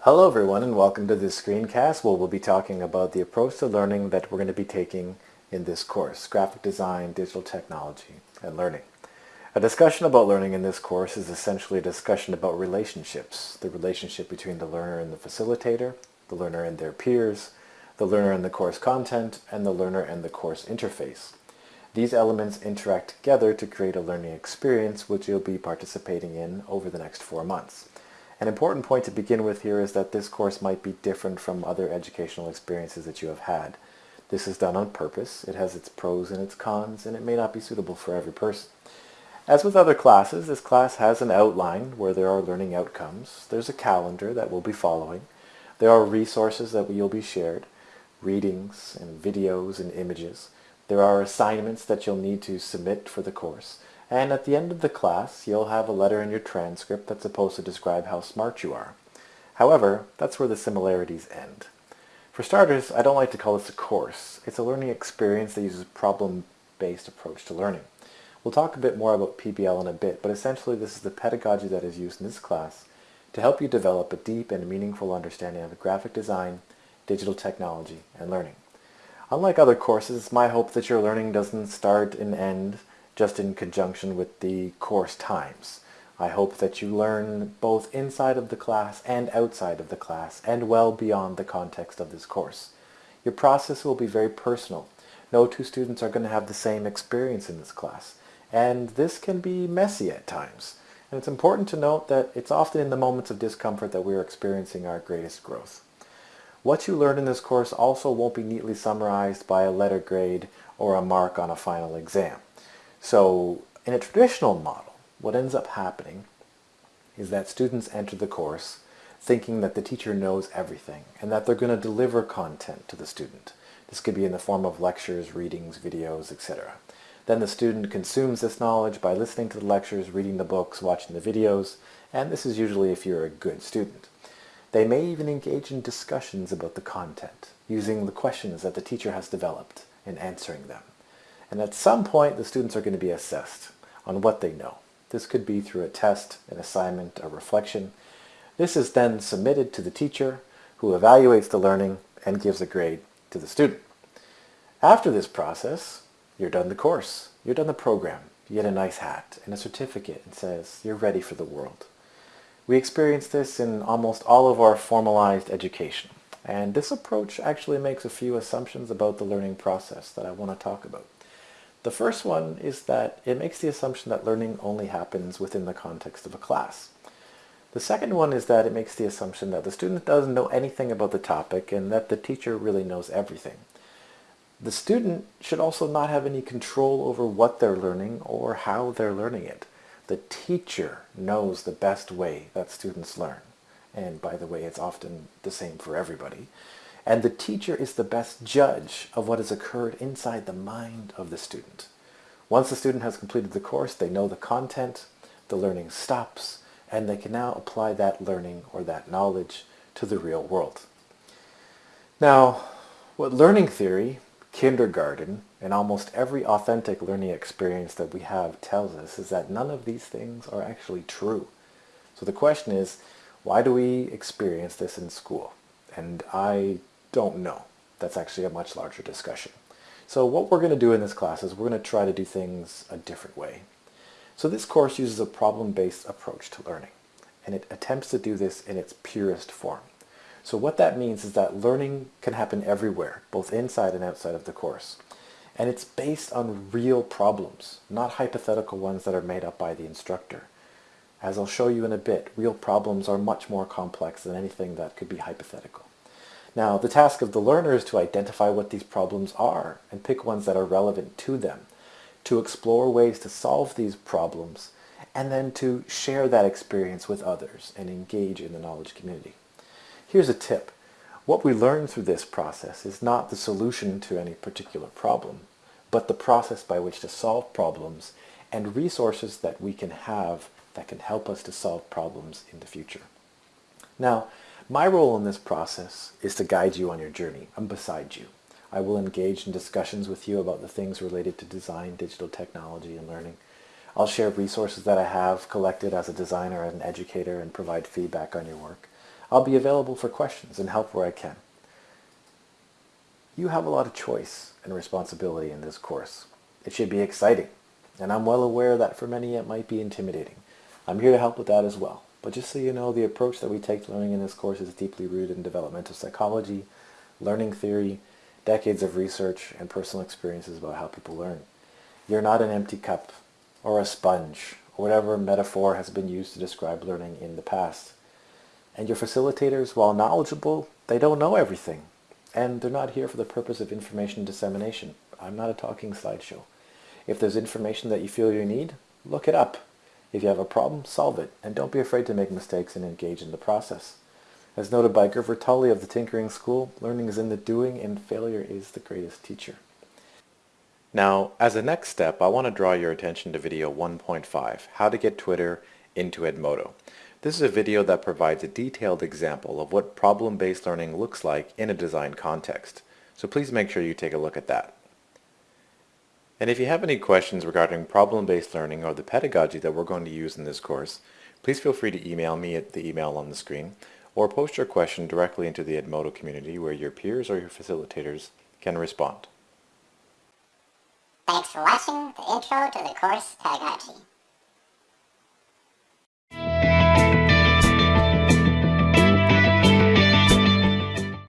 Hello everyone and welcome to this screencast where we'll be talking about the approach to learning that we're going to be taking in this course, Graphic Design, Digital Technology, and Learning. A discussion about learning in this course is essentially a discussion about relationships, the relationship between the learner and the facilitator, the learner and their peers, the learner and the course content, and the learner and the course interface. These elements interact together to create a learning experience which you'll be participating in over the next four months. An important point to begin with here is that this course might be different from other educational experiences that you have had. This is done on purpose, it has its pros and its cons, and it may not be suitable for every person. As with other classes, this class has an outline where there are learning outcomes. There's a calendar that we'll be following. There are resources that will be shared, readings and videos and images. There are assignments that you'll need to submit for the course. And at the end of the class, you'll have a letter in your transcript that's supposed to describe how smart you are. However, that's where the similarities end. For starters, I don't like to call this a course. It's a learning experience that uses a problem-based approach to learning. We'll talk a bit more about PBL in a bit, but essentially this is the pedagogy that is used in this class to help you develop a deep and meaningful understanding of graphic design, digital technology, and learning. Unlike other courses, it's my hope that your learning doesn't start and end just in conjunction with the course times. I hope that you learn both inside of the class and outside of the class and well beyond the context of this course. Your process will be very personal. No two students are going to have the same experience in this class and this can be messy at times. And it's important to note that it's often in the moments of discomfort that we are experiencing our greatest growth. What you learn in this course also won't be neatly summarized by a letter grade or a mark on a final exam. So in a traditional model, what ends up happening is that students enter the course thinking that the teacher knows everything and that they're going to deliver content to the student. This could be in the form of lectures, readings, videos, etc. Then the student consumes this knowledge by listening to the lectures, reading the books, watching the videos, and this is usually if you're a good student. They may even engage in discussions about the content, using the questions that the teacher has developed and answering them. And at some point, the students are going to be assessed on what they know. This could be through a test, an assignment, a reflection. This is then submitted to the teacher who evaluates the learning and gives a grade to the student. After this process, you're done the course, you're done the program, you get a nice hat and a certificate and says you're ready for the world. We experience this in almost all of our formalized education. And this approach actually makes a few assumptions about the learning process that I want to talk about. The first one is that it makes the assumption that learning only happens within the context of a class. The second one is that it makes the assumption that the student doesn't know anything about the topic and that the teacher really knows everything. The student should also not have any control over what they're learning or how they're learning it. The teacher knows the best way that students learn. And by the way, it's often the same for everybody. And the teacher is the best judge of what has occurred inside the mind of the student. Once the student has completed the course, they know the content, the learning stops, and they can now apply that learning or that knowledge to the real world. Now, what learning theory, kindergarten, and almost every authentic learning experience that we have tells us is that none of these things are actually true. So the question is, why do we experience this in school? And I don't know. That's actually a much larger discussion. So what we're going to do in this class is we're going to try to do things a different way. So this course uses a problem-based approach to learning, and it attempts to do this in its purest form. So what that means is that learning can happen everywhere, both inside and outside of the course. And it's based on real problems, not hypothetical ones that are made up by the instructor. As I'll show you in a bit, real problems are much more complex than anything that could be hypothetical. Now, the task of the learner is to identify what these problems are and pick ones that are relevant to them, to explore ways to solve these problems, and then to share that experience with others and engage in the knowledge community. Here's a tip. What we learn through this process is not the solution to any particular problem, but the process by which to solve problems and resources that we can have that can help us to solve problems in the future. Now, my role in this process is to guide you on your journey. I'm beside you. I will engage in discussions with you about the things related to design, digital technology, and learning. I'll share resources that I have collected as a designer and an educator and provide feedback on your work. I'll be available for questions and help where I can. You have a lot of choice and responsibility in this course. It should be exciting, and I'm well aware that for many it might be intimidating. I'm here to help with that as well. But just so you know, the approach that we take to learning in this course is deeply rooted in developmental psychology, learning theory, decades of research, and personal experiences about how people learn. You're not an empty cup or a sponge or whatever metaphor has been used to describe learning in the past. And your facilitators, while knowledgeable, they don't know everything. And they're not here for the purpose of information dissemination. I'm not a talking slideshow. If there's information that you feel you need, look it up. If you have a problem, solve it, and don't be afraid to make mistakes and engage in the process. As noted by Gever Tulley of the Tinkering School, learning is in the doing and failure is the greatest teacher. Now, as a next step, I want to draw your attention to video 1.5, How to Get Twitter into Edmodo. This is a video that provides a detailed example of what problem-based learning looks like in a design context. So please make sure you take a look at that. And if you have any questions regarding problem-based learning or the pedagogy that we're going to use in this course, please feel free to email me at the email on the screen or post your question directly into the Edmodo community where your peers or your facilitators can respond. Thanks for watching the intro to the course pedagogy.